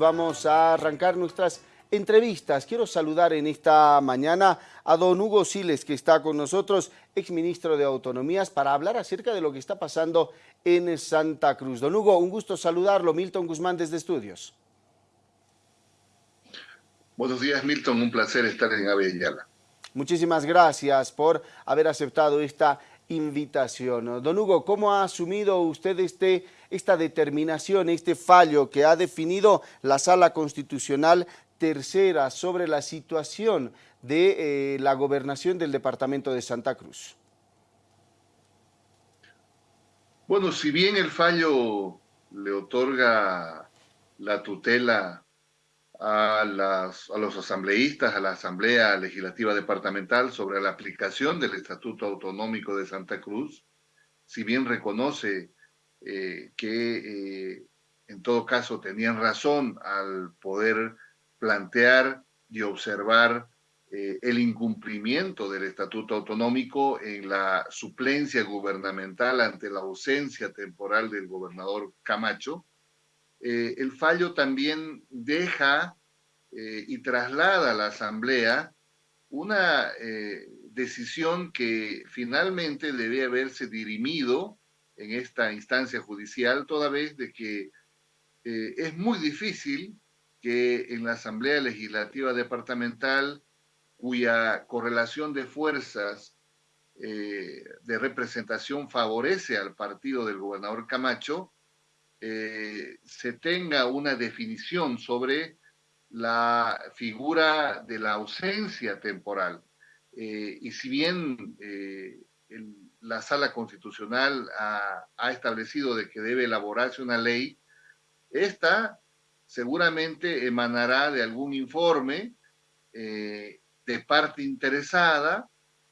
Vamos a arrancar nuestras entrevistas. Quiero saludar en esta mañana a don Hugo Siles, que está con nosotros, exministro de Autonomías, para hablar acerca de lo que está pasando en Santa Cruz. Don Hugo, un gusto saludarlo. Milton Guzmán desde Estudios. Buenos días, Milton. Un placer estar en Avellala. Muchísimas gracias por haber aceptado esta invitación. Don Hugo, ¿cómo ha asumido usted este, esta determinación, este fallo que ha definido la Sala Constitucional tercera sobre la situación de eh, la gobernación del departamento de Santa Cruz? Bueno, si bien el fallo le otorga la tutela a, los asambleístas, a la Asamblea Legislativa Departamental sobre la aplicación del Estatuto Autonómico de Santa Cruz, si bien reconoce eh, que eh, en todo caso tenían razón al poder plantear y observar eh, el incumplimiento del Estatuto Autonómico en la suplencia gubernamental ante la ausencia temporal del gobernador Camacho, el fallo también deja y traslada a la Asamblea una decisión que finalmente debe haberse dirimido en esta instancia judicial, toda vez de que es muy difícil que en la Asamblea Legislativa Departamental, cuya correlación de fuerzas de representación favorece al partido del gobernador Camacho, eh, se tenga una definición sobre la figura de la ausencia temporal. Eh, y si bien eh, la sala constitucional ha, establecido de que debe elaborarse una ley, esta seguramente emanará de algún informe de parte interesada,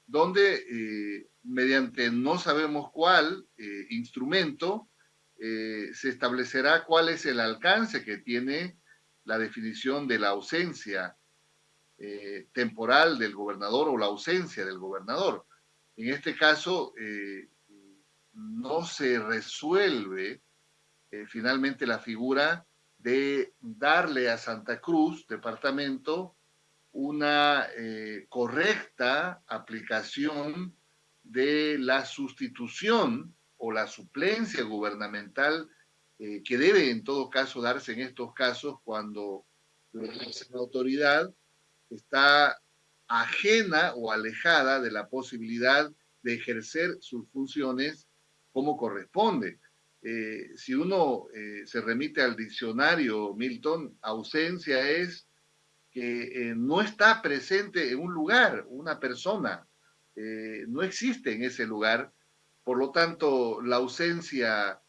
donde mediante no sabemos cuál instrumento, eh, se establecerá cuál es el alcance que tiene la definición de la ausencia eh, temporal del gobernador o la ausencia del gobernador. En este caso, eh, no se resuelve finalmente la figura de darle a Santa Cruz, departamento, una correcta aplicación de la sustitución o la suplencia gubernamental eh, que debe en todo caso darse en estos casos cuando la autoridad está ajena o alejada de la posibilidad de ejercer sus funciones como corresponde. Eh, si uno eh, se remite al diccionario Milton, ausencia es que no está presente en un lugar, una persona, no existe en ese lugar por lo tanto, la ausencia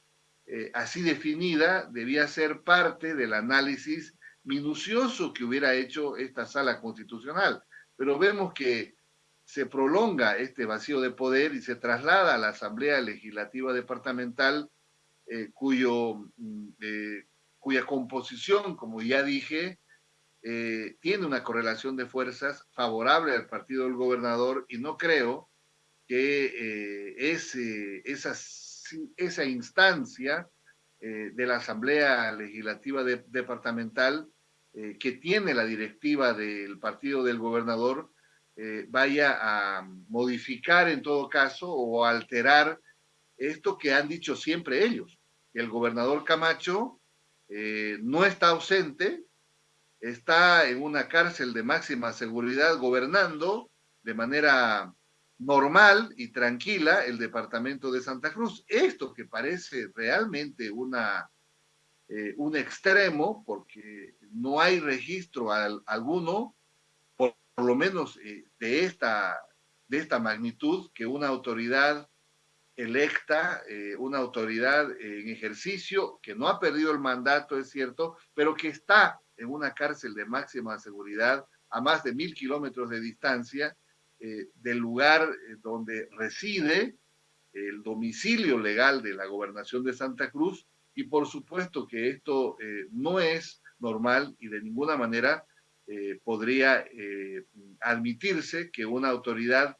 eh, así definida debía ser parte del análisis minucioso que hubiera hecho esta sala constitucional. Pero vemos que se prolonga este vacío de poder y se traslada a la Asamblea Legislativa Departamental, eh, cuyo, mm, eh, cuya composición, como ya dije, tiene una correlación de fuerzas favorable al partido del gobernador y no creo que eh, esa, esa instancia eh, de la Asamblea Legislativa Departamental eh, que tiene la directiva del partido del gobernador vaya a modificar en todo caso o alterar esto que han dicho siempre ellos. El gobernador Camacho no está ausente, está en una cárcel de máxima seguridad gobernando de manera normal y tranquila el departamento de Santa Cruz. Esto que parece realmente una, eh, un extremo, porque no hay registro alguno, por, lo menos eh, de, esta, de esta magnitud, que una autoridad electa, eh, una autoridad en ejercicio, que no ha perdido el mandato, es cierto, pero que está en una cárcel de máxima seguridad a más de mil kilómetros de distancia, del lugar donde reside el domicilio legal de la gobernación de Santa Cruz y por supuesto que esto eh, no es normal y de ninguna manera podría admitirse que una autoridad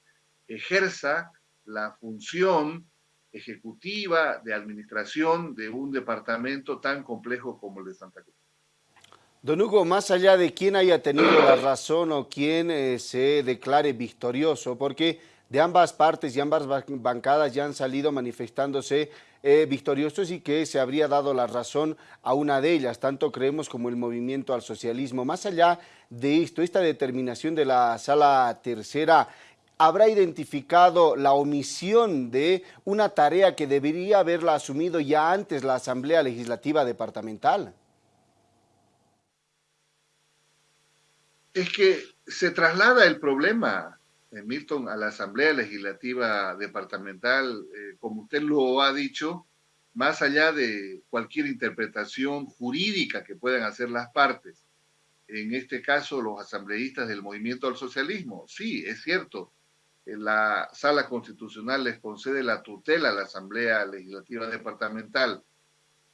ejerza la función ejecutiva de administración de un departamento tan complejo como el de Santa Cruz. Don Hugo, más allá de quién haya tenido la razón o quién eh, se declare victorioso, porque de ambas partes y ambas bancadas ya han salido manifestándose eh, victoriosos y que se habría dado la razón a una de ellas, tanto creemos como el movimiento al socialismo. Más allá de esto, esta determinación de la sala tercera, ¿habrá identificado la omisión de una tarea que debería haberla asumido ya antes la Asamblea Legislativa Departamental? Es que se traslada el problema, Milton, a la Asamblea Legislativa Departamental, eh, como usted lo ha dicho, más allá de cualquier interpretación jurídica que puedan hacer las partes. En este caso, los asambleístas del movimiento al socialismo. Sí, es cierto, la sala constitucional les concede la tutela a la Asamblea Legislativa Departamental.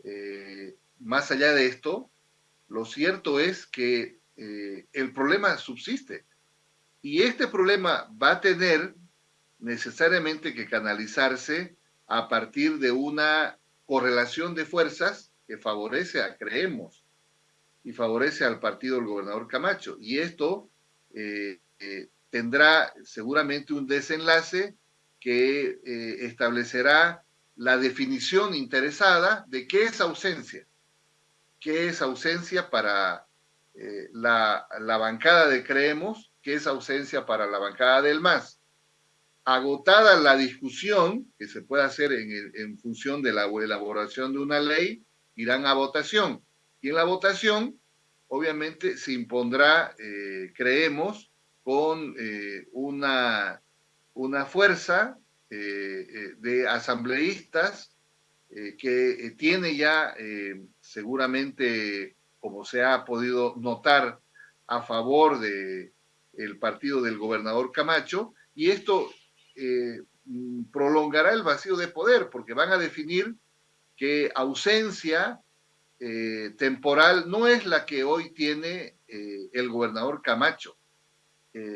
Eh, más allá de esto, lo cierto es que eh, el problema subsiste. Y este problema va a tener necesariamente que canalizarse a partir de una correlación de fuerzas que favorece a Creemos y favorece al partido del gobernador Camacho. Y esto eh, eh, tendrá seguramente un desenlace que establecerá la definición interesada de qué es ausencia. ¿Qué es ausencia para eh, la, bancada de Creemos, que es ausencia para la bancada del MAS. Agotada la discusión que se puede hacer en, función de la elaboración de una ley, irán a votación. Y en la votación, obviamente, se impondrá, eh, creemos, con eh, una, una fuerza de asambleístas que tiene ya seguramente como se ha podido notar, a favor de el partido del gobernador Camacho, y esto eh, prolongará el vacío de poder, porque van a definir que ausencia eh, temporal no es la que hoy tiene eh, el gobernador Camacho.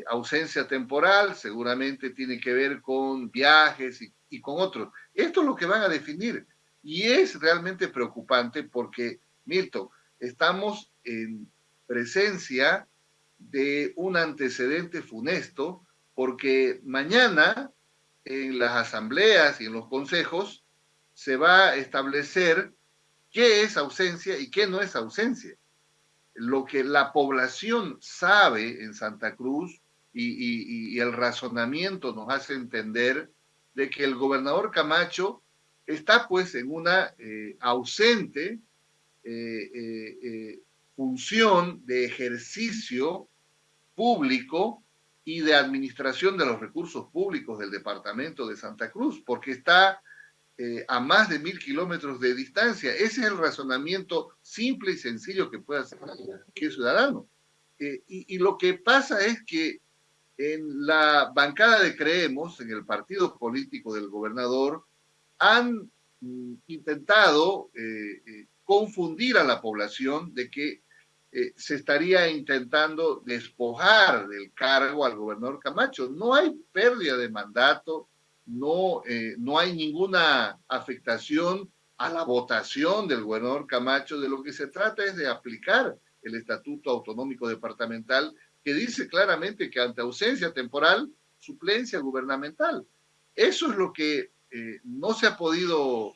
ausencia temporal seguramente tiene que ver con viajes y, y con otros. Esto es lo que van a definir. Y es realmente preocupante porque, Milton, estamos en presencia de un antecedente funesto, porque mañana en las asambleas y en los consejos se va a establecer qué es ausencia y qué no es ausencia. Lo que la población sabe en Santa Cruz y, el razonamiento nos hace entender de que el gobernador Camacho está pues en una eh, ausente eh, eh, eh, función de ejercicio público y de administración de los recursos públicos del departamento de Santa Cruz, porque está a más de mil kilómetros de distancia. Ese es el razonamiento simple y sencillo que puede hacer cualquier ciudadano. y, y, lo que pasa es que en la bancada de Creemos, en el partido político del gobernador, han mm, intentado confundir a la población de que eh, se estaría intentando despojar del cargo al gobernador Camacho. No hay pérdida de mandato, no, eh, no hay ninguna afectación a la votación del gobernador Camacho. De lo que se trata es de aplicar el Estatuto Autonómico Departamental que dice claramente que ante ausencia temporal, suplencia gubernamental. Eso es lo que eh, no se ha podido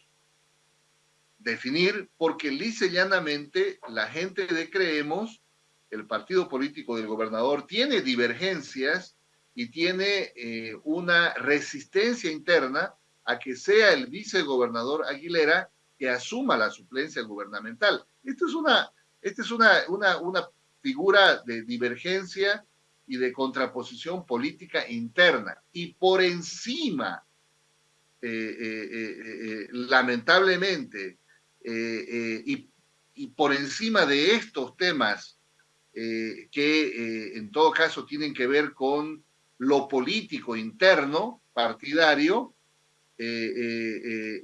definir porque lisa y llanamente la gente de Creemos, el partido político del gobernador, tiene divergencias y tiene eh, una resistencia interna a que sea el vicegobernador Aguilera que asuma la suplencia gubernamental. Esto es una, esta es una, una, una figura de divergencia y de contraposición política interna. Y por encima, eh, eh, lamentablemente, eh, eh, y, por encima de estos temas eh, que en todo caso tienen que ver con lo político interno, partidario,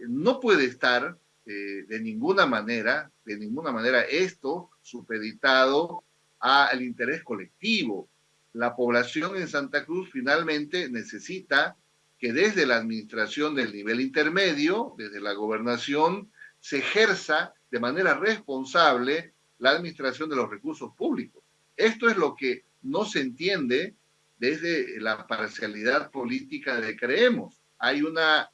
no puede estar de ninguna manera, de ninguna manera esto supeditado al interés colectivo. La población en Santa Cruz finalmente necesita que desde la administración del nivel intermedio, desde la gobernación, se ejerza de manera responsable la administración de los recursos públicos. Esto es lo que no se entiende desde la parcialidad política de Creemos. Hay, una,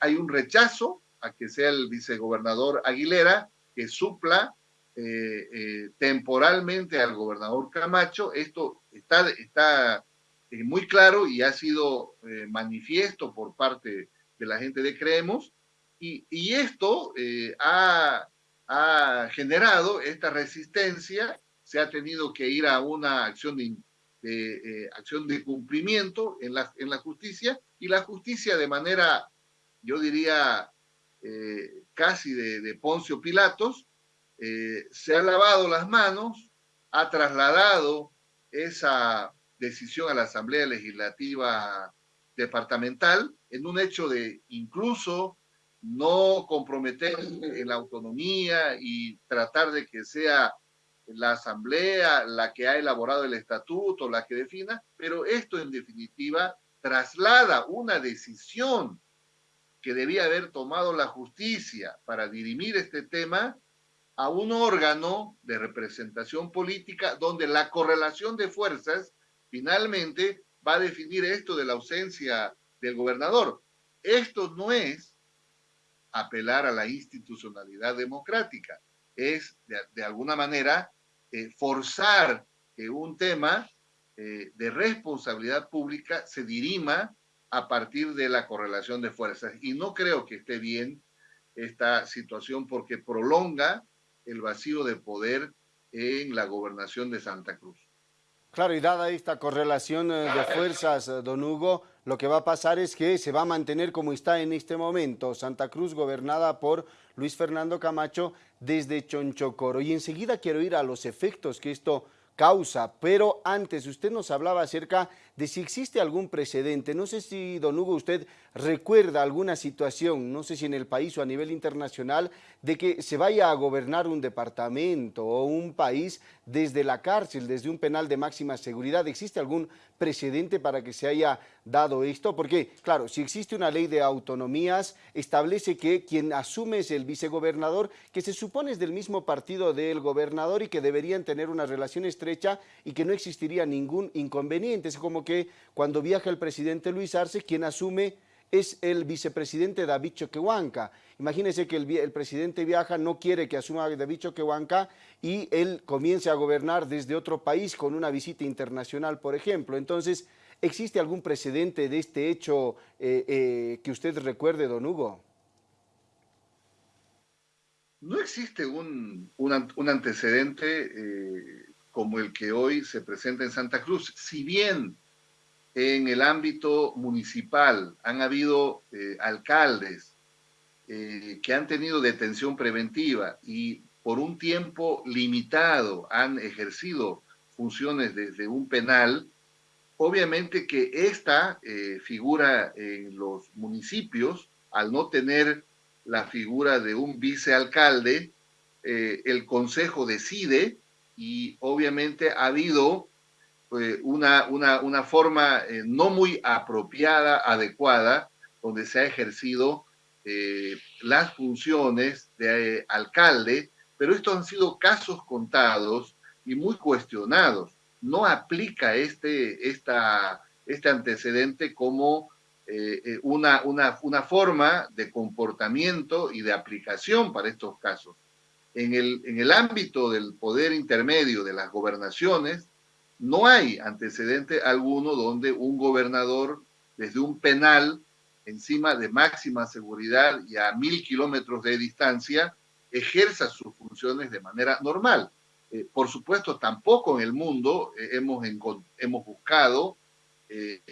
hay un rechazo a que sea el vicegobernador Aguilera que supla eh, eh, temporalmente al gobernador Camacho. Esto está, está eh, muy claro y ha sido manifiesto por parte de la gente de Creemos. Y, esto ha, ha generado esta resistencia, se ha tenido que ir a una acción de, de acción de cumplimiento en la, en la justicia y la justicia de manera, yo diría, eh, casi de, Poncio Pilatos, eh, se ha lavado las manos, ha trasladado esa decisión a la Asamblea Legislativa Departamental en un hecho de incluso no comprometer la autonomía y tratar de que sea la Asamblea la que ha elaborado el estatuto, la que defina, pero esto en definitiva traslada una decisión que debía haber tomado la justicia para dirimir este tema a un órgano de representación política donde la correlación de fuerzas finalmente va a definir esto de la ausencia del gobernador. Esto no es apelar a la institucionalidad democrática, es de, alguna manera eh, forzar que un tema eh, de responsabilidad pública se dirima a partir de la correlación de fuerzas. Y no creo que esté bien esta situación porque prolonga el vacío de poder en la gobernación de Santa Cruz. Claro, y dada esta correlación eh, de fuerzas, don Hugo, lo que va a pasar es que se va a mantener como está en este momento, Santa Cruz gobernada por Luis Fernando Camacho desde Chonchocoro. Y enseguida quiero ir a los efectos que esto causa, pero antes usted nos hablaba acerca de si existe algún precedente. No sé si, don Hugo, usted recuerda alguna situación, no sé si en el país o a nivel internacional, de que se vaya a gobernar un departamento o un país desde la cárcel, desde un penal de máxima seguridad. ¿Existe algún precedente para que se haya dado esto? Porque, claro, si existe una ley de autonomías, establece que quien asume es el vicegobernador, que se supone es del mismo partido del gobernador y que deberían tener una relación estrecha y que no existiría ningún inconveniente. Es como que cuando viaja el presidente Luis Arce, quien asume es el vicepresidente David Choquehuanca. Imagínense que el, presidente viaja, no quiere que asuma David Choquehuanca y él comience a gobernar desde otro país con una visita internacional, por ejemplo. Entonces, ¿existe algún precedente de este hecho eh, eh, que usted recuerde, don Hugo? No existe un, antecedente eh, como el que hoy se presenta en Santa Cruz. Si bien en el ámbito municipal. Han habido eh, alcaldes eh, que han tenido detención preventiva y por un tiempo limitado han ejercido funciones desde un penal. Obviamente que esta eh, figura en los municipios, al no tener la figura de un vicealcalde, el consejo decide y obviamente ha habido eh, una, una, una, forma eh, no muy apropiada, adecuada, donde se ha ejercido eh, las funciones de alcalde, pero estos han sido casos contados y muy cuestionados. No aplica este, esta, este antecedente como una, una, una forma de comportamiento y de aplicación para estos casos. En el, en el ámbito del poder intermedio de las gobernaciones, no hay antecedente alguno donde un gobernador desde un penal encima de máxima seguridad y a mil kilómetros de distancia ejerza sus funciones de manera normal. Eh, por supuesto, tampoco en el mundo eh, hemos, hemos buscado eh,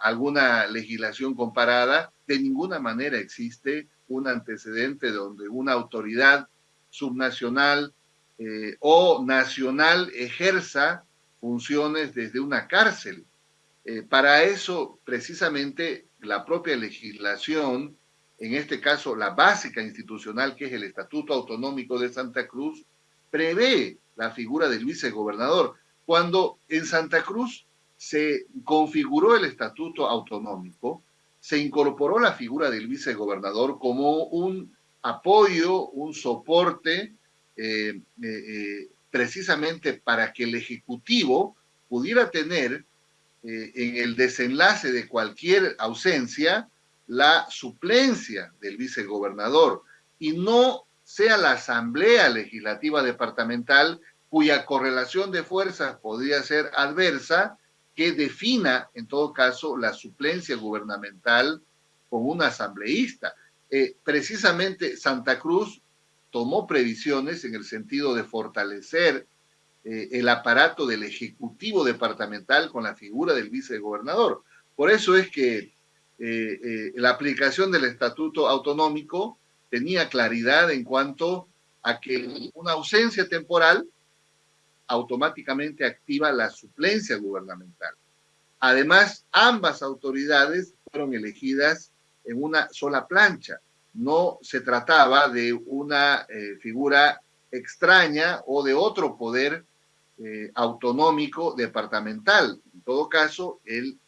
alguna legislación comparada. De ninguna manera existe un antecedente donde una autoridad subnacional o nacional ejerza funciones desde una cárcel. Eh, para eso, precisamente, la propia legislación, en este caso la básica institucional, que es el Estatuto Autonómico de Santa Cruz, prevé la figura del vicegobernador. Cuando en Santa Cruz se configuró el Estatuto Autonómico, se incorporó la figura del vicegobernador como un apoyo, un soporte precisamente para que el Ejecutivo pudiera tener en el desenlace de cualquier ausencia la suplencia del vicegobernador y no sea la Asamblea Legislativa Departamental cuya correlación de fuerzas podría ser adversa, que defina, en todo caso, la suplencia gubernamental con un asambleísta. Eh, precisamente Santa Cruz tomó previsiones en el sentido de fortalecer eh, el aparato del Ejecutivo Departamental con la figura del vicegobernador. Por eso es que eh, la aplicación del Estatuto Autonómico tenía claridad en cuanto a que una ausencia temporal automáticamente activa la suplencia gubernamental. Además, ambas autoridades fueron elegidas en una sola plancha. No se trataba de una eh, figura extraña o de otro poder eh, autonómico departamental. En todo caso, el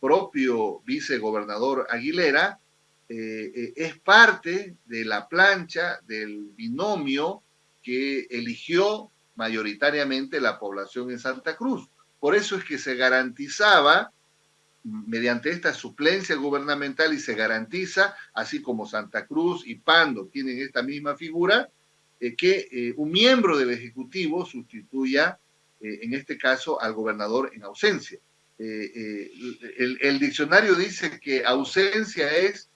propio vicegobernador Aguilera eh, es parte de la plancha del binomio que eligió mayoritariamente la población en Santa Cruz. Por eso es que se garantizaba mediante esta suplencia gubernamental y se garantiza, así como Santa Cruz y Pando tienen esta misma figura, eh, que eh, un miembro del Ejecutivo sustituya, eh, en este caso, al gobernador en ausencia. El, el, diccionario dice que ausencia es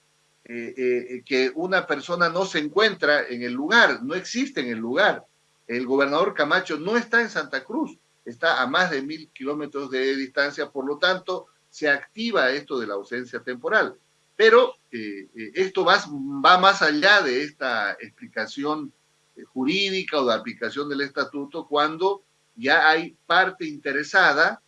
que una persona no se encuentra en el lugar, no existe en el lugar el gobernador Camacho no está en Santa Cruz, está a más de mil kilómetros de distancia, por lo tanto, se activa esto de la ausencia temporal. Pero eh, eh, esto va, más allá de esta explicación eh, jurídica o de aplicación del estatuto cuando ya hay parte interesada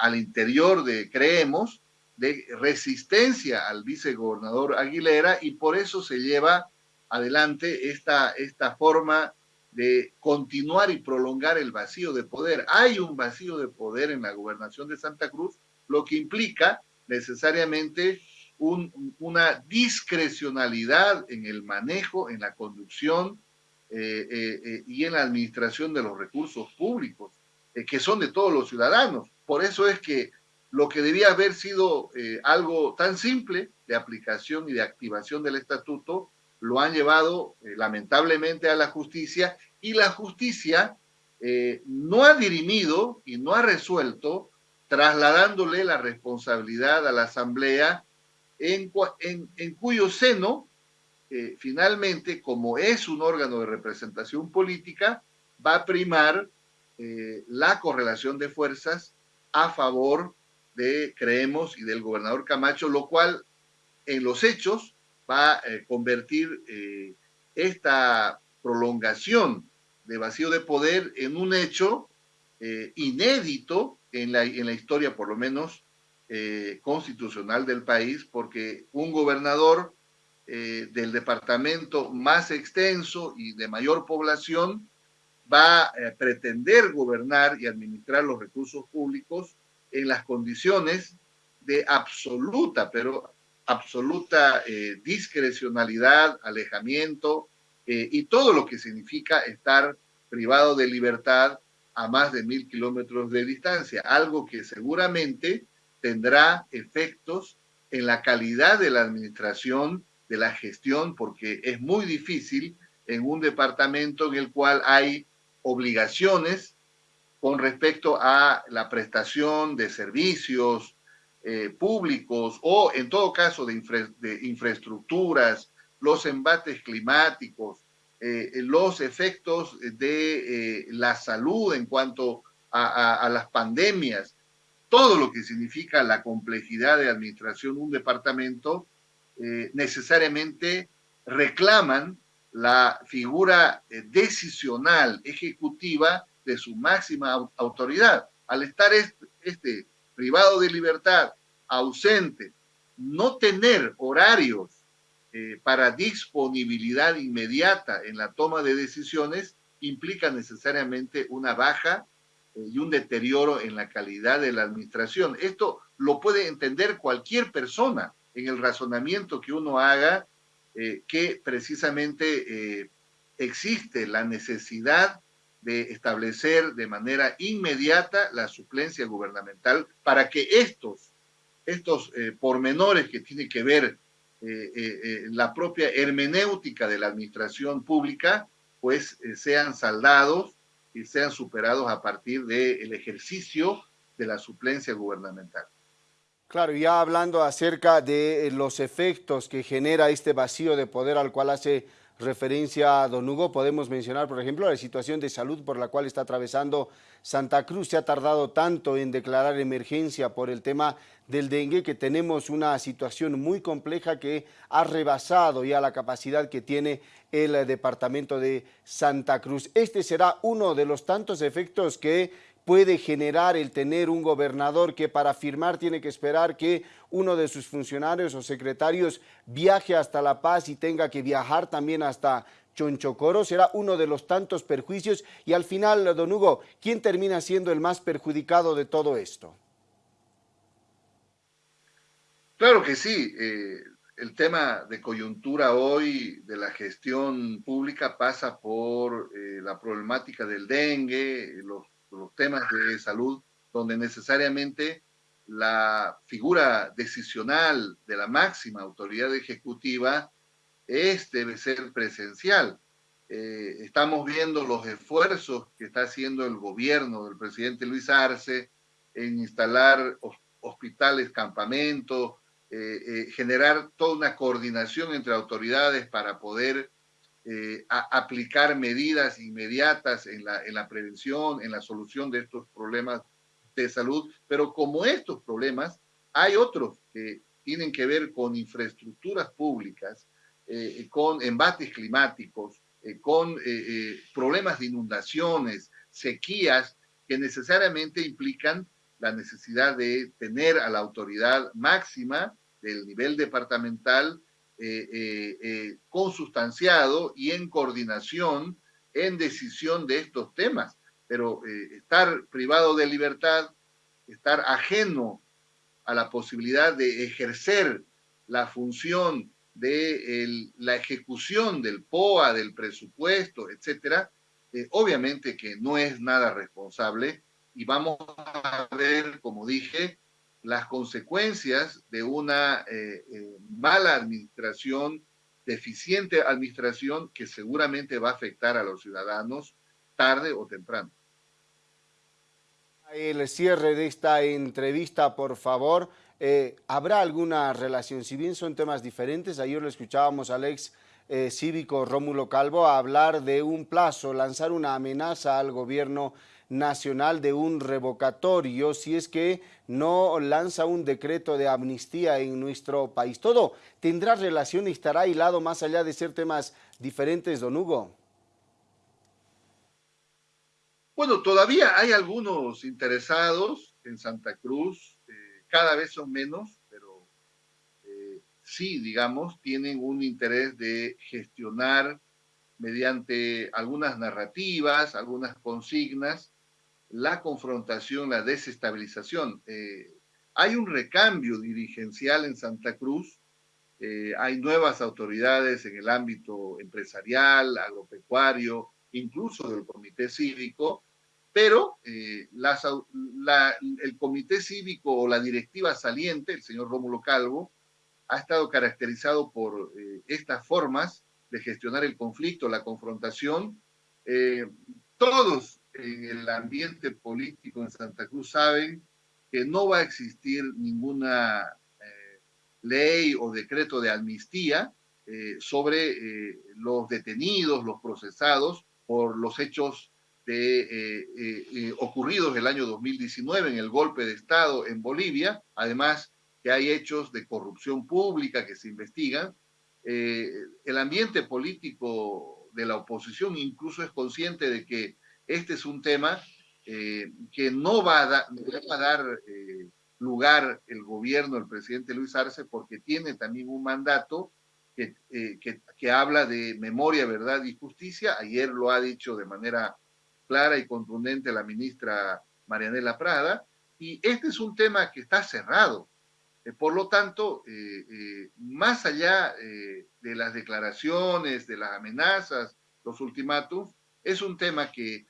al interior de, creemos, de resistencia al vicegobernador Aguilera y por eso se lleva adelante esta, esta forma de continuar y prolongar el vacío de poder. Hay un vacío de poder en la gobernación de Santa Cruz, lo que implica necesariamente una discrecionalidad en el manejo, en la conducción eh, eh, eh, y en la administración de los recursos públicos, que son de todos los ciudadanos. Por eso es que lo que debía haber sido algo tan simple de aplicación y de activación del estatuto, lo han llevado lamentablemente a la justicia y la justicia no ha dirimido y no ha resuelto trasladándole la responsabilidad a la Asamblea en, cuyo seno, eh, finalmente, como es un órgano de representación política, va a primar eh, la correlación de fuerzas a favor de Creemos y del gobernador Camacho, lo cual en los hechos va a convertir esta prolongación de vacío de poder en un hecho eh, inédito en la, historia, por lo menos, eh, constitucional del país, porque un gobernador eh, del departamento más extenso y de mayor población va a pretender gobernar y administrar los recursos públicos en las condiciones de absoluta, pero absoluta discrecionalidad, alejamiento, eh, y todo lo que significa estar privado de libertad a más de mil kilómetros de distancia, algo que seguramente tendrá efectos en la calidad de la administración, de la gestión, porque es muy difícil en un departamento en el cual hay obligaciones con respecto a la prestación de servicios eh, públicos o en todo caso de, de infraestructuras, los embates climáticos, eh, los efectos de eh, la salud en cuanto a, las pandemias, todo lo que significa la complejidad de administración de un departamento, eh, necesariamente reclaman la figura decisional, ejecutiva de su máxima autoridad. Al estar este privado de libertad, ausente, no tener horarios eh, para disponibilidad inmediata en la toma de decisiones implica necesariamente una baja eh, y un deterioro en la calidad de la administración. Esto lo puede entender cualquier persona en el razonamiento que uno haga, eh, que precisamente existe la necesidad de establecer de manera inmediata la suplencia gubernamental para que estos, estos pormenores que tienen que ver eh, eh, la propia hermenéutica de la administración pública, pues sean saldados y sean superados a partir del ejercicio de la suplencia gubernamental. Claro, ya hablando acerca de los efectos que genera este vacío de poder al cual hace referencia a Don Hugo, podemos mencionar, por ejemplo, la situación de salud por la cual está atravesando Santa Cruz. Se ha tardado tanto en declarar emergencia por el tema del dengue que tenemos una situación muy compleja que ha rebasado ya la capacidad que tiene el departamento de Santa Cruz. Este será uno de los tantos efectos que puede generar el tener un gobernador que para firmar tiene que esperar que uno de sus funcionarios o secretarios viaje hasta La Paz y tenga que viajar también hasta Chonchocoro, será uno de los tantos perjuicios y al final, don Hugo, ¿quién termina siendo el más perjudicado de todo esto? Claro que sí, eh, el tema de coyuntura hoy de la gestión pública pasa por eh, la problemática del dengue, los los temas de salud, donde necesariamente la figura decisional de la máxima autoridad ejecutiva es, debe ser presencial. Eh, estamos viendo los esfuerzos que está haciendo el gobierno del presidente Luis Arce en instalar hospitales, campamentos, eh, eh, generar toda una coordinación entre autoridades para poder eh, a aplicar medidas inmediatas en la, en la prevención, en la solución de estos problemas de salud, pero como estos problemas, hay otros que tienen que ver con infraestructuras públicas, eh, con embates climáticos, eh, con problemas de inundaciones, sequías, que necesariamente implican la necesidad de tener a la autoridad máxima del nivel departamental consustanciado y en coordinación en decisión de estos temas. Pero estar privado de libertad, estar ajeno a la posibilidad de ejercer la función de la ejecución del POA, del presupuesto, etcétera, obviamente que no es nada responsable y vamos a ver, como dije, las consecuencias de una eh, eh, mala administración, deficiente administración que seguramente va a afectar a los ciudadanos tarde o temprano. El cierre de esta entrevista, por favor. Eh, ¿Habrá alguna relación? Si bien son temas diferentes, ayer lo escuchábamos al ex cívico Rómulo Calvo hablar de un plazo, lanzar una amenaza al gobierno nacional de un revocatorio si es que no lanza un decreto de amnistía en nuestro país. Todo tendrá relación y estará hilado más allá de ser temas diferentes, don Hugo. Bueno, todavía hay algunos interesados en Santa Cruz, eh, cada vez son menos, pero eh, sí, digamos, tienen un interés de gestionar mediante algunas narrativas, algunas consignas, la confrontación, la desestabilización. Eh, hay un recambio dirigencial en Santa Cruz, eh, hay nuevas autoridades en el ámbito empresarial, agropecuario, incluso del comité cívico, pero eh, el comité cívico o la directiva saliente, el señor Rómulo Calvo, ha estado caracterizado por estas formas de gestionar el conflicto, la confrontación. todos en el ambiente político en Santa Cruz saben que no va a existir ninguna eh, ley o decreto de amnistía eh, sobre eh, los detenidos, los procesados por los hechos de, ocurridos el año 2019 en el golpe de Estado en Bolivia, además que hay hechos de corrupción pública que se investigan. el ambiente político de la oposición incluso es consciente de que este es un tema eh, que no va a, dar eh, lugar el gobierno del presidente Luis Arce porque tiene también un mandato eh, que, que, habla de memoria, verdad y justicia. Ayer lo ha dicho de manera clara y contundente la ministra Marianela Prada. Y este es un tema que está cerrado. por lo tanto, más allá de las declaraciones, de las amenazas, los ultimátum, es un tema que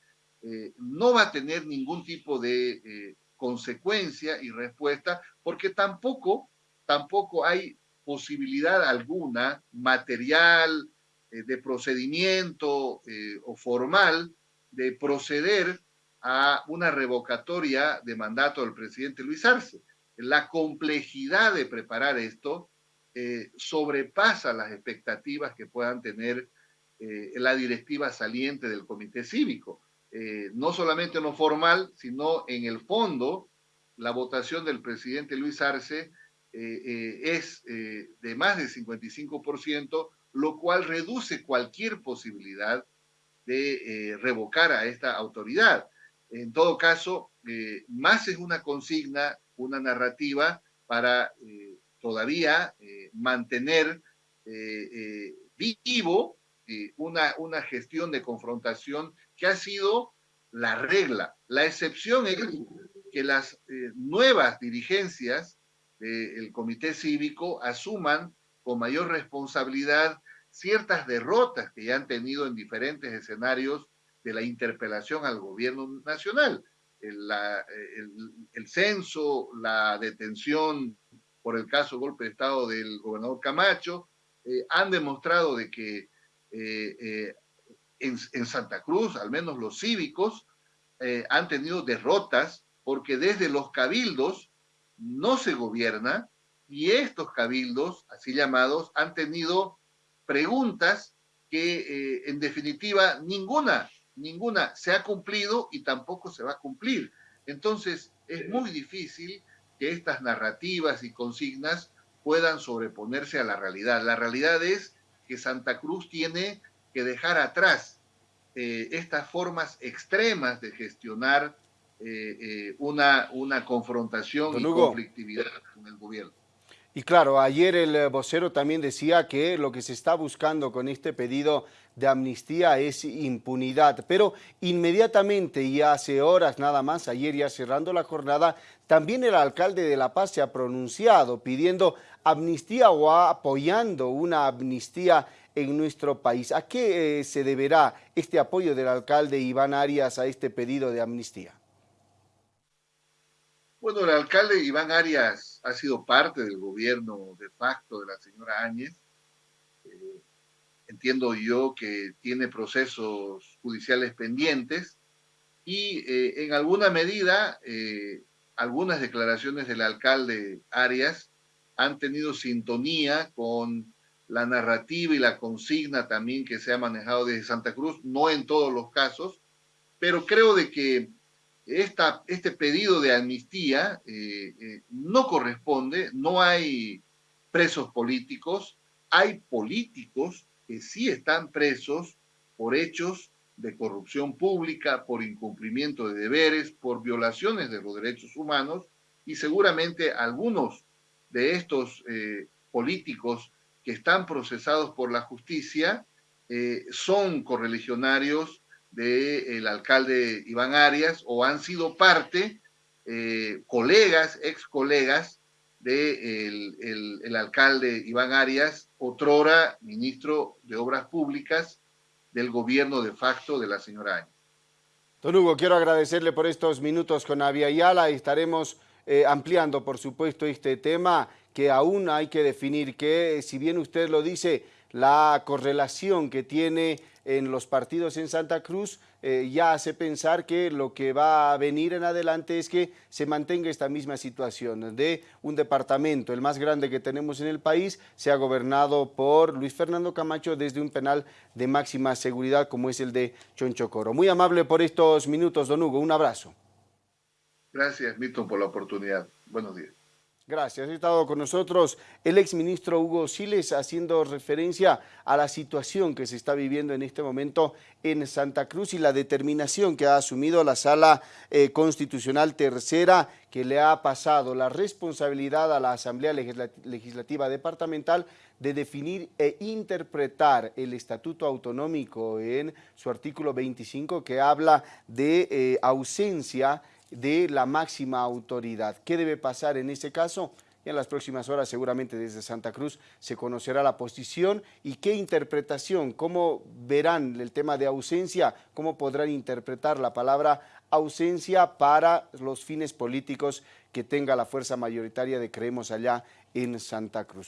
eh, no va a tener ningún tipo de eh, consecuencia y respuesta, porque tampoco, tampoco hay posibilidad alguna material, eh, de procedimiento o formal de proceder a una revocatoria de mandato del presidente Luis Arce. La complejidad de preparar esto sobrepasa las expectativas que puedan tener la directiva saliente del comité cívico. Eh, no solamente en lo formal, sino en el fondo, la votación del presidente Luis Arce eh, eh, es de más del 55%, lo cual reduce cualquier posibilidad de revocar a esta autoridad. En todo caso, más es una consigna, una narrativa para todavía mantener vivo una, una gestión de confrontación que ha sido la regla. La excepción es que las eh, nuevas dirigencias del comité cívico asuman con mayor responsabilidad ciertas derrotas que ya han tenido en diferentes escenarios de la interpelación al gobierno nacional. El, censo, la detención por el caso golpe de Estado del gobernador Camacho, eh, han demostrado de que eh, en, Santa Cruz, al menos los cívicos, eh, han tenido derrotas porque desde los cabildos no se gobierna y estos cabildos, así llamados, han tenido preguntas que eh, en definitiva ninguna, ninguna se ha cumplido y tampoco se va a cumplir. Entonces es muy difícil que estas narrativas y consignas puedan sobreponerse a la realidad. La realidad es que Santa Cruz tiene que dejar atrás eh, estas formas extremas de gestionar eh, eh, una, una confrontación y conflictividad con el gobierno. Y claro, ayer el vocero también decía que lo que se está buscando con este pedido de amnistía es impunidad, pero inmediatamente y hace horas nada más, ayer ya cerrando la jornada, también el alcalde de La Paz se ha pronunciado pidiendo amnistía o apoyando una amnistía en nuestro país. ¿A qué eh, se deberá este apoyo del alcalde Iván Arias a este pedido de amnistía? Bueno, el alcalde Iván Arias ha sido parte del gobierno de facto de la señora Áñez. Eh, entiendo yo que tiene procesos judiciales pendientes y eh, en alguna medida algunas declaraciones del alcalde Arias han tenido sintonía con la narrativa y la consigna también que se ha manejado desde Santa Cruz, no en todos los casos, pero creo de que esta, este pedido de amnistía eh, eh, no corresponde, no hay presos políticos, hay políticos que sí están presos por hechos de corrupción pública, por incumplimiento de deberes, por violaciones de los derechos humanos, y seguramente algunos de estos eh, políticos que están procesados por la justicia eh, son correligionarios del alcalde Iván Arias o han sido parte, eh, colegas, ex colegas del de el, alcalde Iván Arias, otrora ministro de Obras Públicas del gobierno de facto de la señora Áñez. Don Hugo, quiero agradecerle por estos minutos con Avia Yala y estaremos eh, ampliando, por supuesto, este tema que aún hay que definir que, si bien usted lo dice, la correlación que tiene en los partidos en Santa Cruz eh, ya hace pensar que lo que va a venir en adelante es que se mantenga esta misma situación de un departamento, el más grande que tenemos en el país, sea gobernado por Luis Fernando Camacho desde un penal de máxima seguridad como es el de Chonchocoro. Muy amable por estos minutos, don Hugo, un abrazo. Gracias, Milton, por la oportunidad. Buenos días. Gracias. Ha estado con nosotros el exministro Hugo Siles haciendo referencia a la situación que se está viviendo en este momento en Santa Cruz y la determinación que ha asumido la Sala eh, Constitucional Tercera que le ha pasado la responsabilidad a la Asamblea Legislativa Departamental de definir e interpretar el Estatuto Autonómico en su artículo 25 que habla de eh, ausencia de la máxima autoridad. ¿Qué debe pasar en ese caso? y en las próximas horas seguramente desde Santa Cruz se conocerá la posición y qué interpretación, cómo verán el tema de ausencia, cómo podrán interpretar la palabra ausencia para los fines políticos que tenga la fuerza mayoritaria de Creemos allá en Santa Cruz.